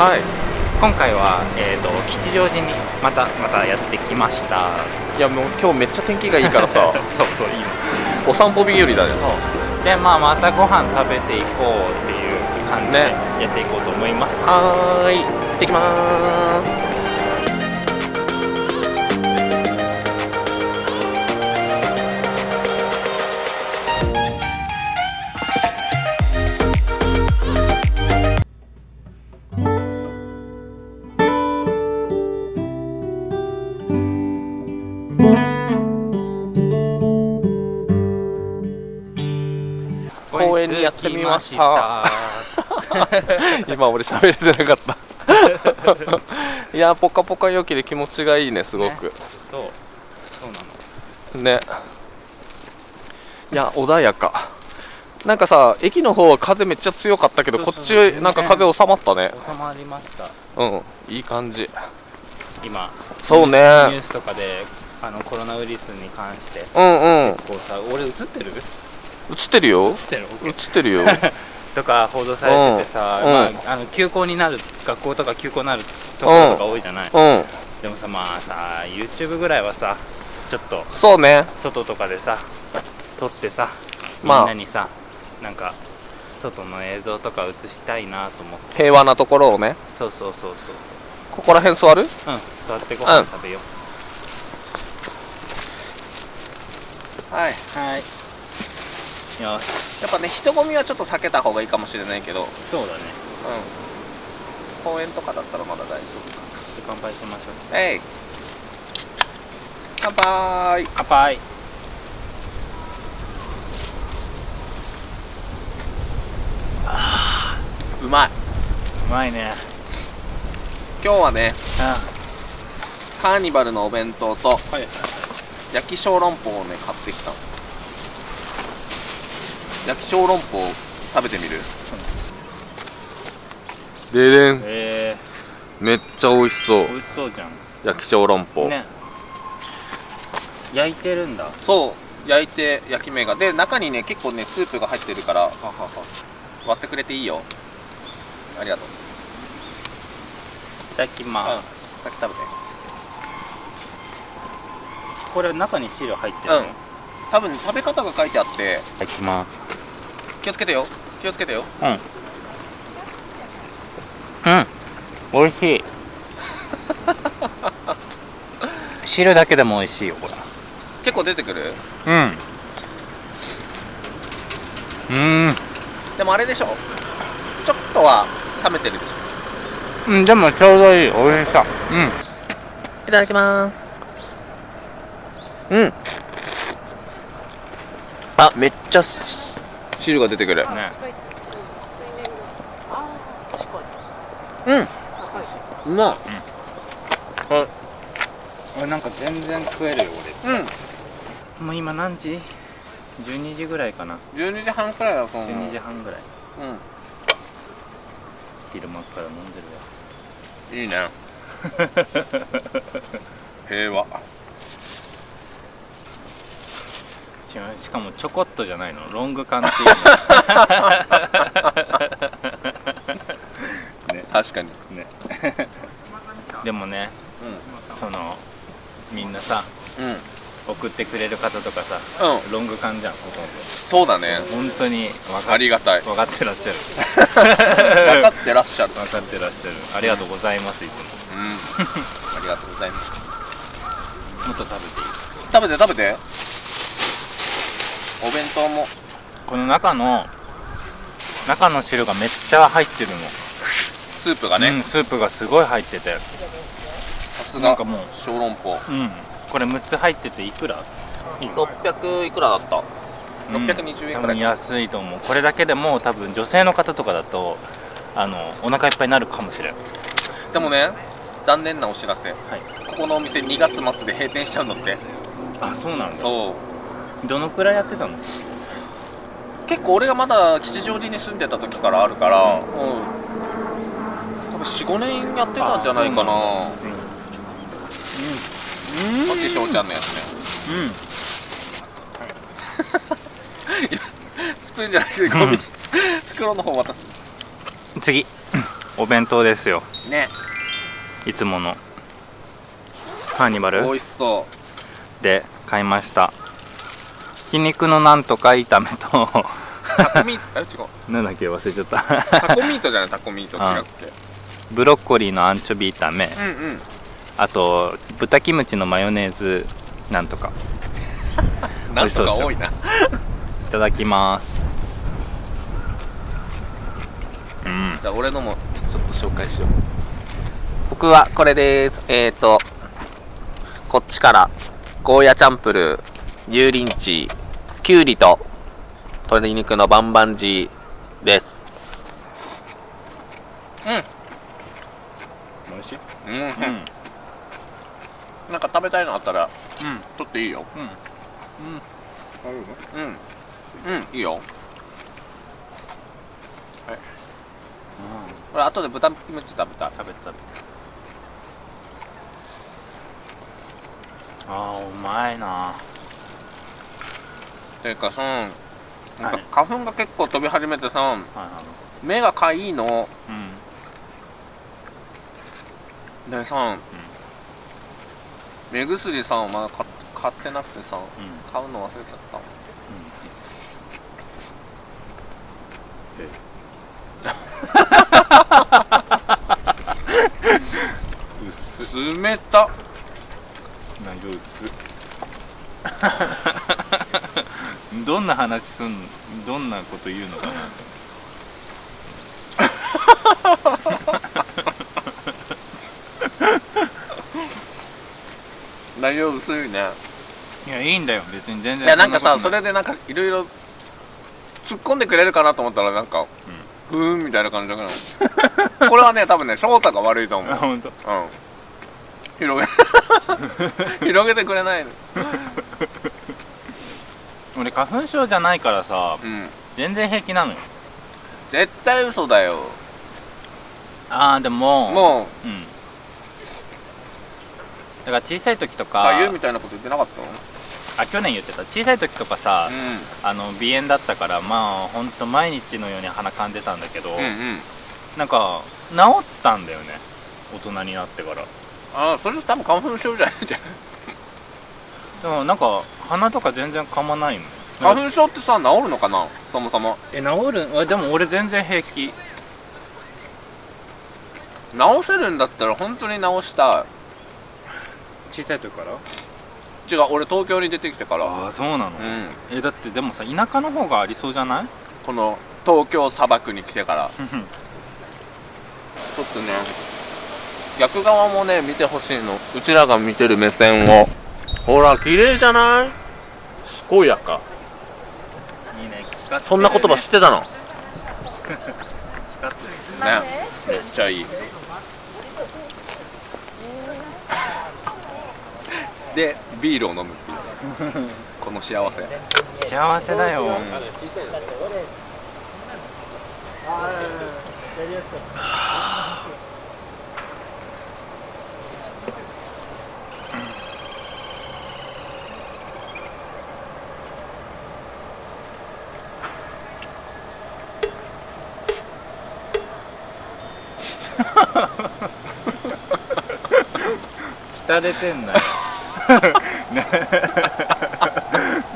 はい。今回は、えーと、吉祥寺にまたまたやってきました。いやもう今日めっちゃ天気がいいからさ。そうそういいの。お散歩日和だねそう。でまあまたご飯食べていこうっていう感じでね。やっていこうと思います、はーい。行ってきまーすました。今俺喋れてなかった。いやポカポカ陽気で気持ちがいいねすごく。そう。そうなの。ね。いや穏やか。なんかさ駅の方は風めっちゃ強かったけどこっちなんか風収まったね。収まりました。うん。いい感じ。今そうね。ニュースとかであのコロナウイルスに関して。うんうん。こうさ俺映ってる？映ってるよ。映ってる？映ってるよ。とか報道されててさ、うん。まあ、あの休校になる学校とか休校になるところとか多いじゃない、うん。でもさまあさ YouTube ぐらいはさちょっとそうね。外とかでさ撮ってさみんまあなにさ、なんか外の映像とか映したいなと思って。平和なところをね。そうそうそうそうここら辺座る？そううん座ってご飯食べよはいう、はいよしやっぱね人混みはちょっと避けた方がいいかもしれないけど。うんそうだね。公園とかだったらまだ大丈夫か乾杯しましょう。えい。乾杯。乾杯。うまい。うまいね。今日はねうカーニバルのお弁当とんはい。焼き小籠包をね買ってきたの焼き小籠包食べてみる？ででん。え。めっちゃ美味しそう。ー、美味しそうじゃん。焼き小籠包、ね。焼いてるんだ。はそう。焼いて焼き目が。で中にね結構ねスープが入ってるから。はは割ってくれていいよ。ありがとう。いただきます、先食べて。これ中に汁入ってるの、うん多分食べ方が書いてあって。いただきます。気をつけてよ。気をつけてよ。うん。うん。美味しい。汁だけでも美味しいよこれ。結構出てくる？うん。うん。でもあれでしょ。ちょっとは冷めてるでしょ。うんでもちょうどいい。美味しさ。うん。いただきます。うんあめっちゃ汁が出てくる。ね。うん。うまい。俺なんか全然食えるようん。俺もう今何時 ?12 時ぐらいかな。12時半くらいだと思う。12時半ぐらい。うん。昼間から飲んでるわ。いいね。平和ししかもちょこっとじゃないの。ロング缶っていうの。確かに。ね。でもねそのみんなさうん。うん送ってくれる方とかさうん。ロング缶じゃんほとんそうだね。ど本当に分かありがたい。分かってらっしゃる。分かってらっしゃる。分かってらっしゃる。ありがとうございますいつも。うん。ありがとうございます。もっと食べていい？食べて食べてお弁当も。この中の中の汁がめっちゃ入ってるの。スープがね、うん、スープがすごい入ってて。さすが。なんかもう。小籠包。うん。これ6つ入ってていくら？600いくらだった。620円くらい安いと思う。これだけでも多分女性の方とかだとあのお腹いっぱいになるかもしれん。でもね残念なお知らせ。はい。ここのお店2月末で閉店しちゃうのって。あそうなんだ。そうどのくらいやってたの？結構俺がまだ吉祥寺に住んでた時からあるから、もう多分45年やってたんじゃないかな。うん。うん。こっち翔ちゃん。のやつねうん。スプーンじゃなくてゴミ、袋の方渡す。次。お弁当ですよ。ね。いつもの。カーニバル？美味しそう。で買いましたひき肉のなんとか炒めと。タコミート？あ違う。なんだっけ？忘れちゃった。タコミートじゃないタコミート違くてブロッコリーのアンチョビ炒め。うんうん。あと豚キムチのマヨネーズなんとか。なんとか多いな。いただきます。うん。じゃあ俺のもちょっと紹介しよう。僕はこれです。えっ、ー、とこっちからゴーヤチャンプルー油淋鶏きゅうりと鶏肉のバンバンジーです。うん。美味しい。うん、うん。うんなんか食べたいのあったらうん。取っていいよ。うん。うん。うん。いいよ。俺後で豚キムチ食べた食べた食べたあーうまいなていうかさなんかはい。花粉が結構飛び始めてさ目がかいいの。うん。でさ、目薬さまだ買買ってなくてさうん。買うの忘れちゃった。薄冷た。なんか薄 どんな話すんどんなこと言うのかな？内容薄いねいやいいんだよ。別に全然い。やなんかさそれでなんかいろいろ突っ込んでくれるかなと思ったらなんかふーんみたいな感じだからこれはね多分ね翔太が悪いと思う。あ本当？うん。広げ 広げてくれないの俺花粉症じゃないからさうん。全然平気なのよ。絶対嘘だよ。ああでももう。うん。だから小さい時とかかみたいなこと言ってなかった？のあ去年言ってた。小さい時とかさ、あの鼻炎だったからまあほんと毎日のように鼻かんでたんだけど、うんうん。うんなんか治ったんだよね。大人になってから。ああそれ多分花粉症じゃない？じゃんでもなんか鼻とか全然かまないもん。花粉症ってさ治るのかな？そもそも。え治る？あでも俺全然平気。治せるんだったら本当に治した小さい時から？い違う俺東京に出てきてから。ああそうなの、うん。えだってでもさ田舎の方がありそうじゃない？この東京砂漠に来てから。ちょっとね逆側もね見てほしいの。うちらが見てる目線をほら綺麗じゃない？健やか。いいね聞かせてそんな言葉知ってたの？ね。めっちゃいい。でビールを飲むっていう。この幸せ。幸せだよ、浸れてんなよ。な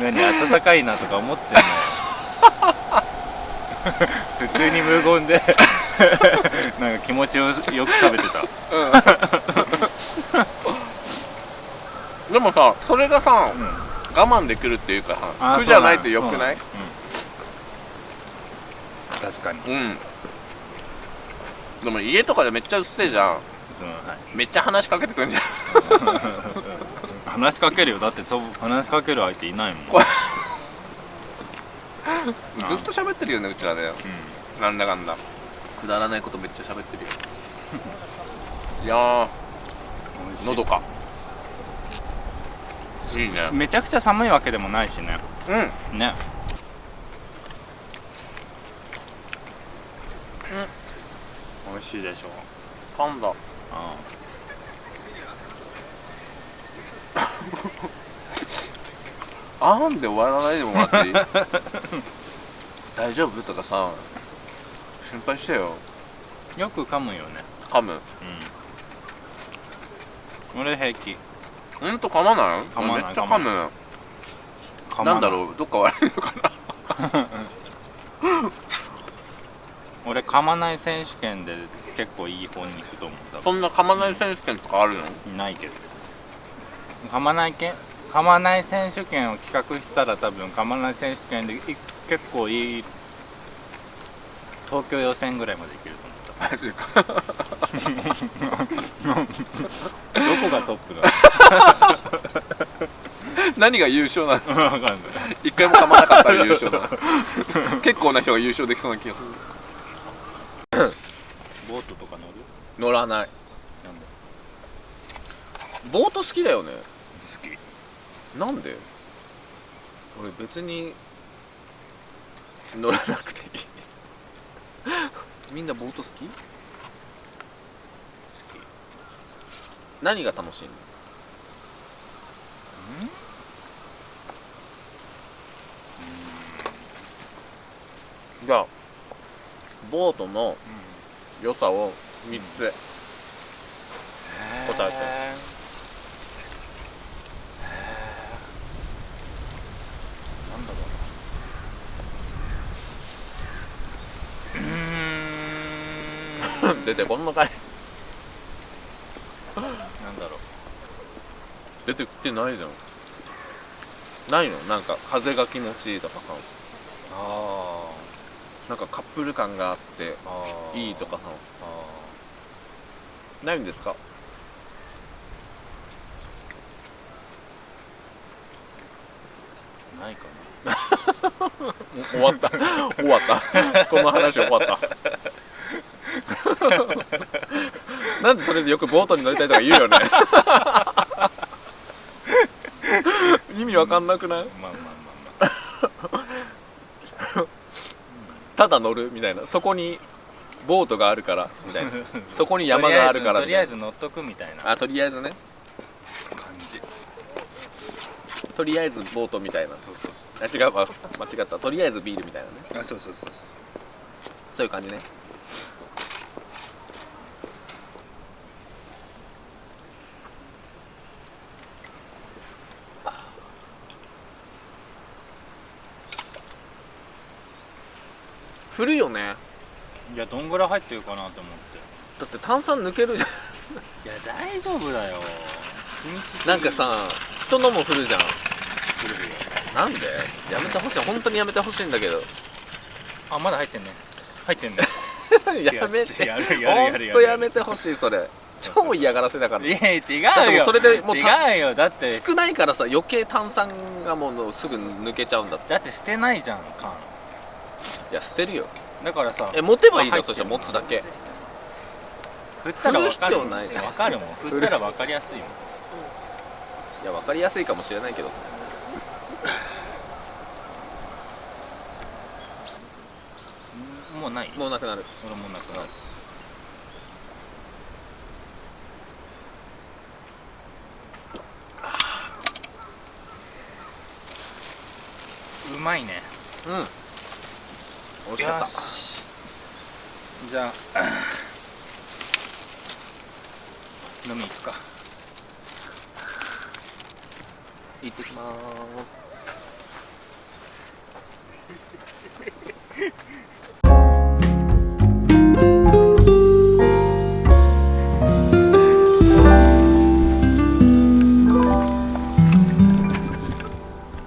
何暖かいなとか思ってんのよ。普通に無言で。なんか気持ちよよく食べてた。でもさそれがさうん。我慢できるっていうかさ苦じゃないってよくない？うん。確かに。うんでも家とかでめっちゃうっせえじゃん。その、はい、めっちゃ話しかけてくるんじゃん。話しかけるよ。だってそう話しかける相手いないもん、こずっと喋ってるよねうちらでうなんだかんだ。くだらないことめっちゃ喋ってるよ。いやー。ん、美味しい。喉か。いいね。めちゃくちゃ寒いわけでもないしね。うん。ね美味しいでしょ。パンダ。ああーんで終わらないでもらっていい？大丈夫？とかさ。心配してよ。よく噛むよね。噛む。うん。俺平気。ほんと噛まない？噛まないめっちゃ噛む。なんだろう？どっか悪いのかな？俺噛まない選手権で結構いい方に行くと思ったそんな噛まない選手権とかあるの？ないけど。噛まないけ噛まない選手権を企画したら多分噛まない選手権でい結構いい東京予選ぐらいまでいけると思った。マジか。どこがトップだ？何が優勝なの？ろう分かんない。一回も噛まなかったら優勝だ。な結構な人が優勝できそうな気がするボートとか乗る？乗らない。なんで？ボート好きだよね。好き。なんで？俺別に乗らなくていい。みんなボート好き？好き。何が楽しいの？じゃあボートの良さを3つ、答えて。なんだろう出てこんのかい。なんだろう。出てきてないじゃん。ないの？なんか風が気持ちいいとかさあなんかカップル感があってあいいとかさ。あないんですか？ーないかもう 終わった。終わった。この話終わった。なんでそれでよくボートに乗りたいとか言うよね。意味わかんなくない？まあまあまあただ乗るみたいな。そこにボートがあるからみたいな。そこに山があるからとりあえず乗っとくみたいな。なあとりあえずね。感じ。とりあえずボートみたいな。そうそうあ違うわ。間違った。とりあえずビールみたいなね。そうあそうそうそうそう。そういう感じね振るよね。いやどんぐらい入ってるかなと思って。だって炭酸抜けるじゃん。いや大丈夫だよ。なんかさ人のも振るじゃん。するよ。なんで？やめてほしい。本当にやめてほしいんだけど。あまだ入ってんね。入ってんね。やめて。やるやるやるやめてほしいそれ。超嫌がらせだから。いや違うよ。うそれでもうた違うよ。だって。少ないからさ余計炭酸がもうすぐ抜けちゃうんだって。だって捨てないじゃん缶いや捨てるよ。だからさえ持てばいいじゃんそしたら持つだけ。振ったら分かる振る必要ない。分かるもん。振ったら分かりやすいもん。いや分かりやすいかもしれないけど。もうない？もうなくなる。俺もうなくなる。うまいね。うん美味しかった。じゃあ 飲み行くか。行ってきます。